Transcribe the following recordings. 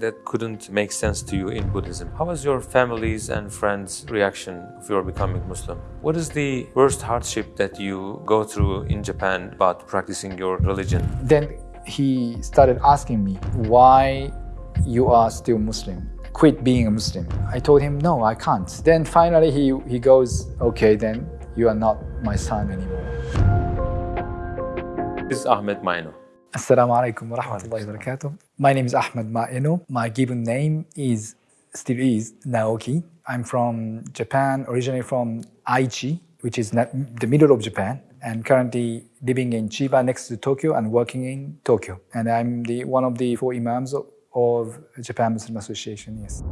that couldn't make sense to you in Buddhism. How was your family's and friends' reaction of your becoming Muslim? What is the worst hardship that you go through in Japan about practicing your religion? Then he started asking me why you are still Muslim. Quit being a Muslim. I told him, no, I can't. Then finally he, he goes, okay, then you are not my son anymore. This is Ahmed Maeno. Assalamu alaikum wa rahmatullahi wa barakatuh. My name is Ahmed Maeno. My given name is, still is, Naoki. I'm from Japan, originally from Aichi, which is the middle of Japan, and currently living in Chiba next to Tokyo and working in Tokyo. And I'm the one of the four imams of, of Japan Muslim Association, yes.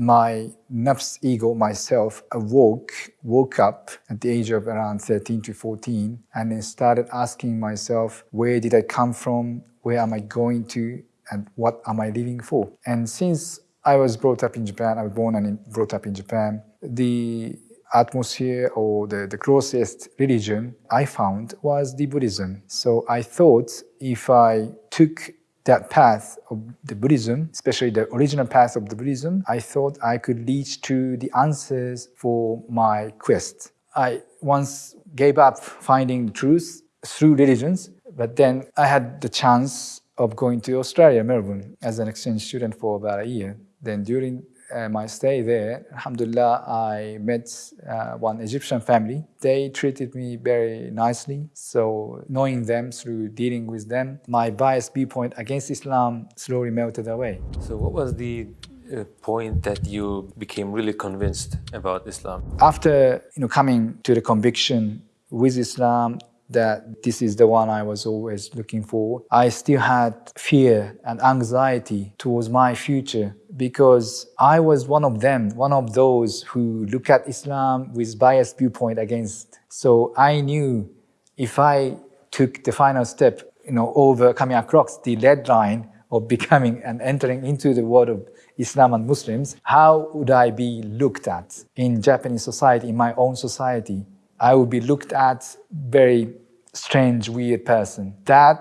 My nafs ego, myself, awoke, woke up at the age of around 13 to 14 and then started asking myself, where did I come from? Where am I going to? And what am I living for? And since I was brought up in Japan, I was born and brought up in Japan, the atmosphere or the, the closest religion I found was the Buddhism. So I thought if I took that path of the Buddhism, especially the original path of the Buddhism, I thought I could lead to the answers for my quest. I once gave up finding the truth through religions, but then I had the chance of going to Australia, Melbourne, as an exchange student for about a year. Then during uh, my stay there, alhamdulillah, I met uh, one Egyptian family. They treated me very nicely. So knowing them through dealing with them, my biased viewpoint against Islam slowly melted away. So what was the uh, point that you became really convinced about Islam? After you know coming to the conviction with Islam, that this is the one I was always looking for. I still had fear and anxiety towards my future because I was one of them, one of those who look at Islam with biased viewpoint against. So I knew if I took the final step, you know, over coming across the red line of becoming and entering into the world of Islam and Muslims, how would I be looked at in Japanese society, in my own society? I would be looked at very strange, weird person. That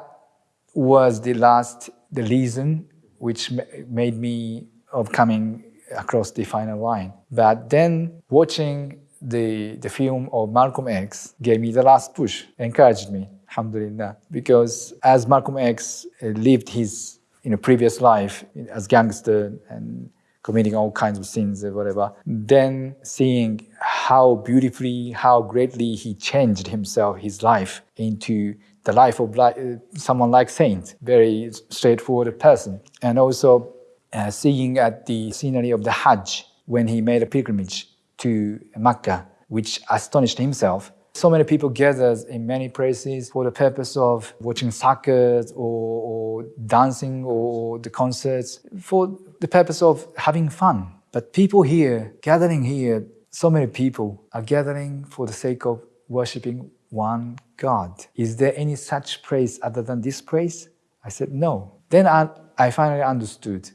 was the last, the reason which made me of coming across the final line. But then watching the, the film of Malcolm X gave me the last push, encouraged me, alhamdulillah. Because as Malcolm X uh, lived his you know, previous life as gangster and committing all kinds of sins or whatever, then seeing how beautifully, how greatly he changed himself, his life into the life of uh, someone like Saint, very straightforward person. And also uh, seeing at the scenery of the Hajj when he made a pilgrimage to Mecca, which astonished himself. So many people gather in many places for the purpose of watching soccer or, or dancing or the concerts for the purpose of having fun. But people here, gathering here, so many people are gathering for the sake of worshipping one God. Is there any such place other than this place? I said, no. Then I, I finally understood.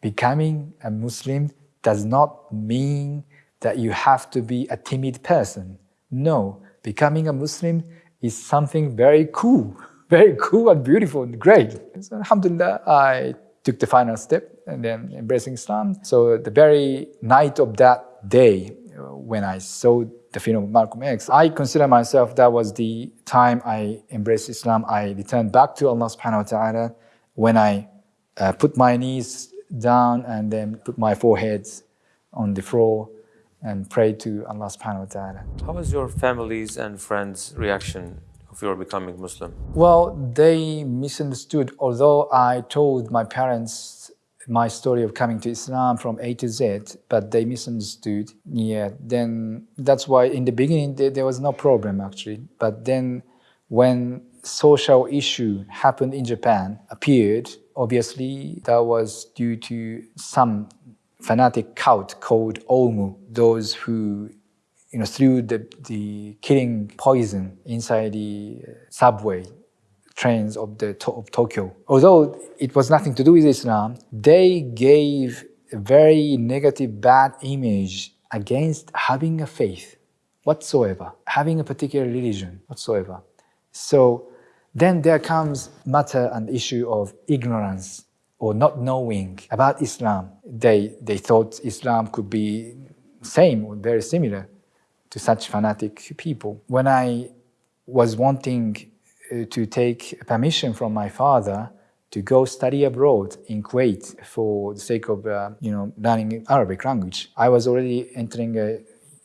Becoming a Muslim does not mean that you have to be a timid person. No, becoming a Muslim is something very cool, very cool and beautiful and great. So, alhamdulillah, I took the final step and then embracing Islam. So the very night of that day, uh, when I saw the film of Malcolm X, I consider myself that was the time I embraced Islam. I returned back to Allah subhanahu wa ta'ala when I uh, put my knees down and then put my forehead on the floor and pray to Allah subhanahu wa ta'ala. How was your family's and friends' reaction of your becoming Muslim? Well, they misunderstood. Although I told my parents my story of coming to Islam from A to Z, but they misunderstood. Yeah, then that's why in the beginning there, there was no problem actually. But then when social issue happened in Japan appeared, obviously that was due to some fanatic cult called Aum, those who you know, through the, the killing poison inside the uh, subway trains of, the, of Tokyo. Although it was nothing to do with Islam, they gave a very negative, bad image against having a faith whatsoever, having a particular religion whatsoever. So Then there comes matter and issue of ignorance or not knowing about Islam. They, they thought Islam could be same or very similar to such fanatic people. When I was wanting uh, to take permission from my father to go study abroad in Kuwait for the sake of uh, you know learning Arabic language. I was already entering a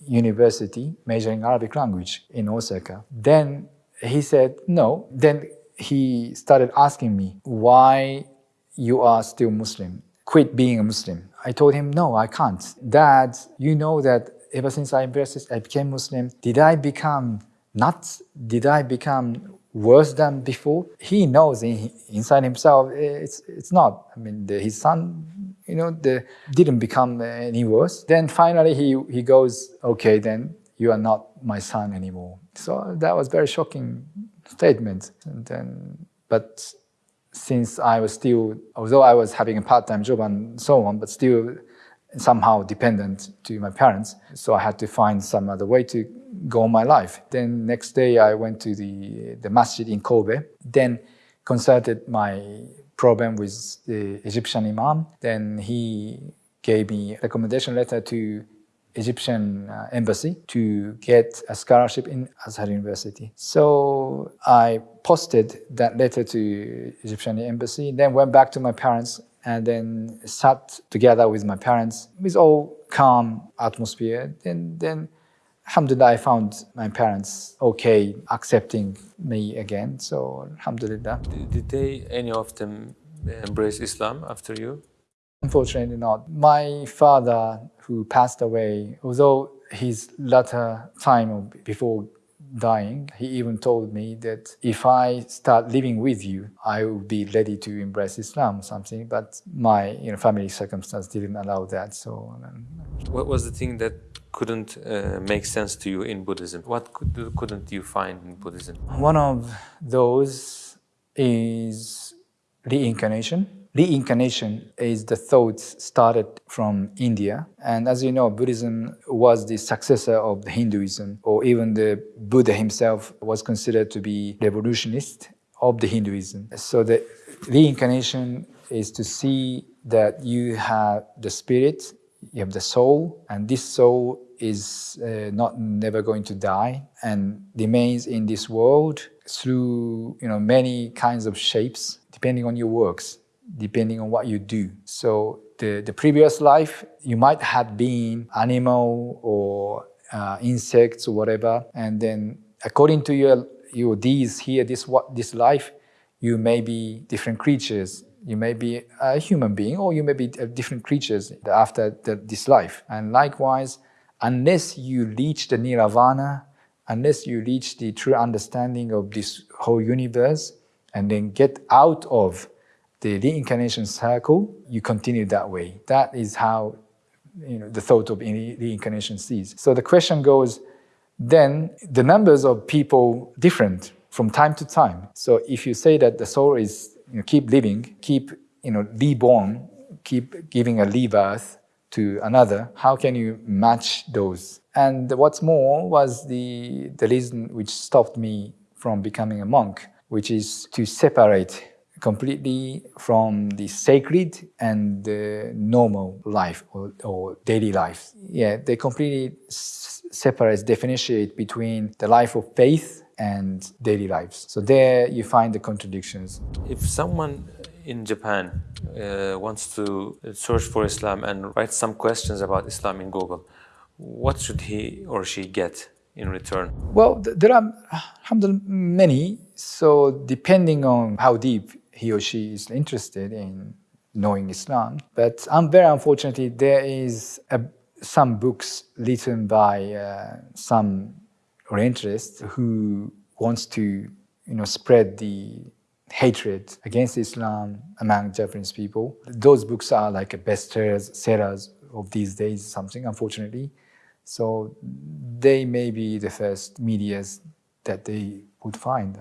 university majoring Arabic language in Osaka. Then he said no. Then he started asking me why you are still Muslim. Quit being a Muslim. I told him no, I can't. Dad, you know that ever since I embraced, I became Muslim. Did I become nuts? Did I become worse than before. He knows in, inside himself it's it's not. I mean, the, his son, you know, the, didn't become any worse. Then finally he he goes, okay, then you are not my son anymore. So that was very shocking statement. And then, but since I was still, although I was having a part-time job and so on, but still somehow dependent to my parents. So I had to find some other way to go on my life. Then next day I went to the, the masjid in Kobe, then consulted my problem with the Egyptian imam. Then he gave me a recommendation letter to Egyptian uh, embassy to get a scholarship in Azhar University. So I posted that letter to Egyptian embassy, then went back to my parents and then sat together with my parents with all calm atmosphere. Then, then Alhamdulillah, I found my parents okay accepting me again. So Alhamdulillah. Did they, any of them, embrace Islam after you? Unfortunately not. My father, who passed away, although his latter time before dying, he even told me that if I start living with you, I will be ready to embrace Islam or something. But my you know, family circumstance didn't allow that. So, um, what was the thing that couldn't uh, make sense to you in Buddhism? What could, couldn't you find in Buddhism? One of those is reincarnation. Reincarnation is the thought started from India. And as you know, Buddhism was the successor of Hinduism, or even the Buddha himself was considered to be revolutionist of the Hinduism. So the reincarnation is to see that you have the spirit you have the soul, and this soul is uh, not never going to die and remains in this world through you know many kinds of shapes depending on your works depending on what you do so the, the previous life you might have been animal or uh, insects or whatever and then according to your your deeds here this what this life you may be different creatures you may be a human being or you may be different creatures after the, this life. And likewise, unless you reach the nirvana, unless you reach the true understanding of this whole universe and then get out of the reincarnation cycle, you continue that way. That is how you know, the thought of reincarnation sees. So the question goes, then the numbers of people different from time to time. So if you say that the soul is you know, keep living, keep you know, reborn, keep giving a rebirth to another, how can you match those? And what's more was the, the reason which stopped me from becoming a monk, which is to separate completely from the sacred and the normal life or, or daily life. Yeah, they completely separate, differentiate between the life of faith and daily lives. So there you find the contradictions. If someone in Japan uh, wants to search for Islam and write some questions about Islam in Google, what should he or she get in return? Well, there are alhamdulillah, many. So depending on how deep he or she is interested in knowing Islam. But I'm very unfortunately, there is a, some books written by uh, some Orientalists who wants to you know, spread the hatred against Islam among Japanese people. Those books are like bestsellers sellers of these days, something, unfortunately. So they may be the first medias that they would find,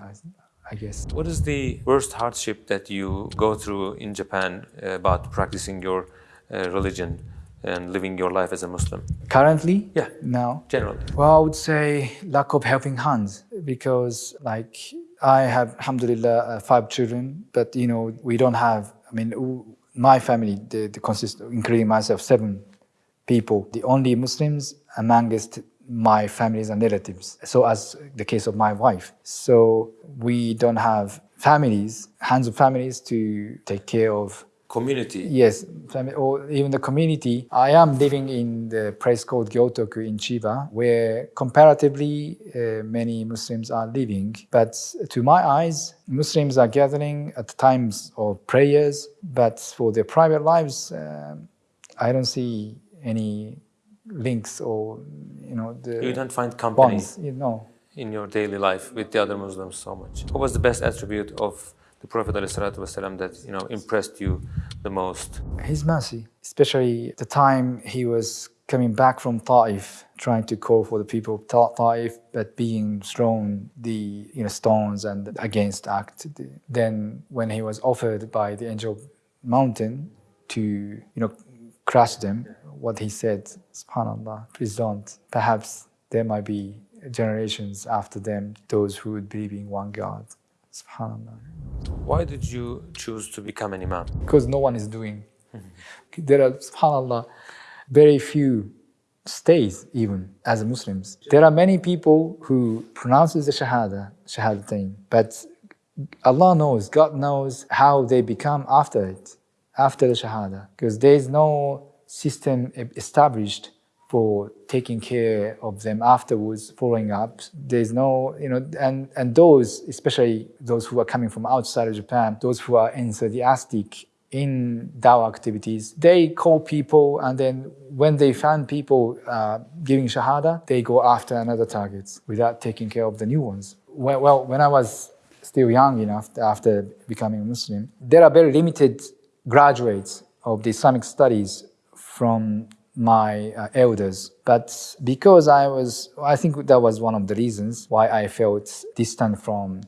I, guess. What is the worst hardship that you go through in Japan about practicing your uh, religion? and living your life as a Muslim? Currently? Yeah. Now? Generally. Well, I would say lack of helping hands because like I have, alhamdulillah, uh, five children, but you know, we don't have, I mean, my family, the, consists, including myself, seven people. The only Muslims amongst my families and relatives. So as the case of my wife. So we don't have families, hands of families to take care of community. Yes, or even the community. I am living in the place called Gyotoku in Chiba, where comparatively uh, many Muslims are living. But to my eyes, Muslims are gathering at times of prayers, but for their private lives, uh, I don't see any links or you know the you don't find company bonds, you know in your daily life with the other Muslims so much. What was the best attribute of the Prophet ﷺ that you know impressed you the most? His mercy, especially the time he was coming back from Ta'if, trying to call for the people of Ta'if, but being thrown the you know stones and against act. Then when he was offered by the angel mountain to you know crush them, what he said, subhanAllah, please don't. Perhaps there might be generations after them, those who would believe in one God. Subhanallah. Why did you choose to become an imam? Because no one is doing. there are, subhanAllah, very few stays even as Muslims. There are many people who pronounces the Shahada, Shahadatain, but Allah knows, God knows how they become after it, after the Shahada. Because there is no system established for taking care of them afterwards, following up. There's no, you know, and, and those, especially those who are coming from outside of Japan, those who are enthusiastic in dawah activities, they call people and then when they find people uh, giving shahada, they go after another targets without taking care of the new ones. Well, well, when I was still young enough after becoming a Muslim, there are very limited graduates of the Islamic studies from my uh, elders. But because I was, I think that was one of the reasons why I felt distant from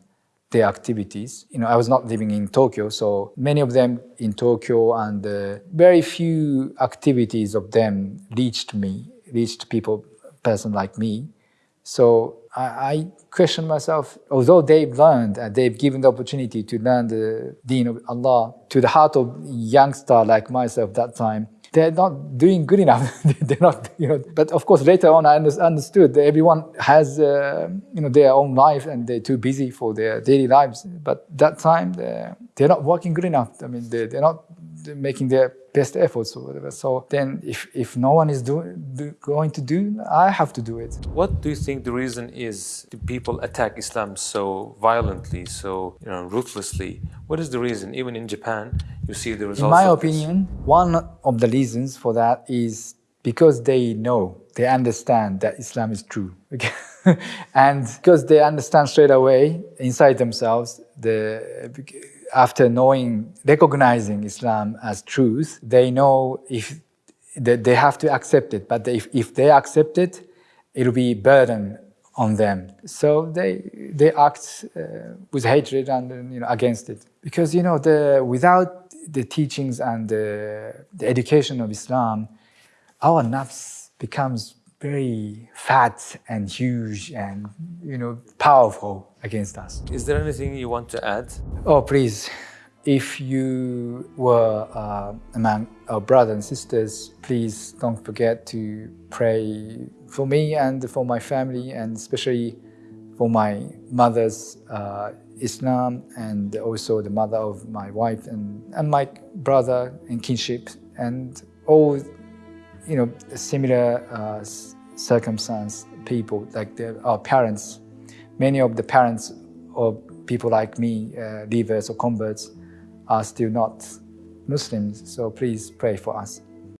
their activities. You know, I was not living in Tokyo, so many of them in Tokyo and uh, very few activities of them reached me, reached people, person like me. So I, I question myself, although they've learned and they've given the opportunity to learn the deen of Allah to the heart of youngster like myself that time, they're not doing good enough. they're not, you know. But of course, later on, I understood that everyone has, uh, you know, their own life and they're too busy for their daily lives. But that time, they're, they're not working good enough. I mean, they're, they're not making their best efforts or whatever. So then if, if no one is do, do, going to do, I have to do it. What do you think the reason is the people attack Islam so violently, so you know, ruthlessly? What is the reason? Even in Japan, you see the results. In my opinion, this. one of the reasons for that is because they know, they understand that Islam is true. and because they understand straight away inside themselves the after knowing, recognizing Islam as truth, they know if they have to accept it. But if, if they accept it, it'll be burden on them. So they they act uh, with hatred and you know against it because you know the without the teachings and the, the education of Islam, our nafs becomes very fat and huge and you know powerful against us. Is there anything you want to add? Oh, please. If you were uh, among our brothers and sisters, please don't forget to pray for me and for my family, and especially for my mother's uh, Islam and also the mother of my wife and, and my brother in kinship and all you know similar uh, circumstance people like our parents many of the parents of people like me, uh, leavers or converts, are still not Muslims. So please pray for us.